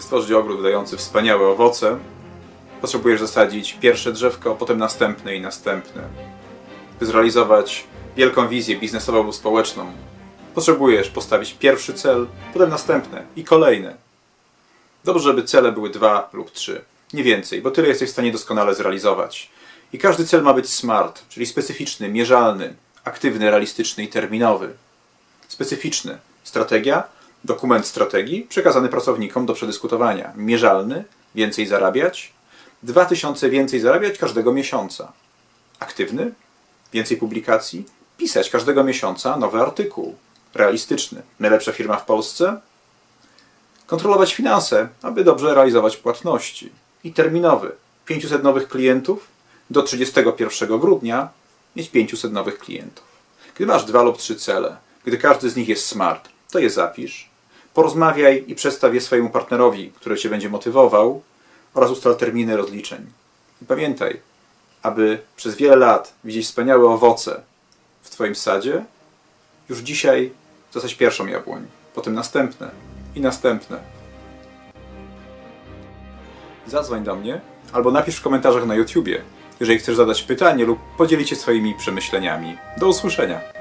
Stworzyć ogród dający wspaniałe owoce, potrzebujesz zasadzić pierwsze drzewko, potem następne i następne. By zrealizować wielką wizję biznesową lub społeczną, potrzebujesz postawić pierwszy cel, potem następne i kolejne. Dobrze, żeby cele były dwa lub trzy, nie więcej, bo tyle jesteś w stanie doskonale zrealizować. I każdy cel ma być smart, czyli specyficzny, mierzalny, aktywny, realistyczny i terminowy. Specyficzny. Strategia, dokument strategii przekazany pracownikom do przedyskutowania. Mierzalny, więcej zarabiać, 2000 więcej zarabiać każdego miesiąca. Aktywny, więcej publikacji, pisać każdego miesiąca nowy artykuł. Realistyczny, najlepsza firma w Polsce, kontrolować finanse, aby dobrze realizować płatności. I terminowy, 500 nowych klientów, do 31 grudnia mieć 500 nowych klientów. Gdy masz dwa lub trzy cele, gdy każdy z nich jest smart, to je zapisz, porozmawiaj i przedstaw je swojemu partnerowi, który Cię będzie motywował oraz ustal terminy rozliczeń. I pamiętaj, aby przez wiele lat widzieć wspaniałe owoce w Twoim sadzie, już dzisiaj zasadź pierwszą jabłoń, potem następne i następne. Zadzwoń do mnie albo napisz w komentarzach na YouTubie, jeżeli chcesz zadać pytanie lub podzielić się swoimi przemyśleniami. Do usłyszenia.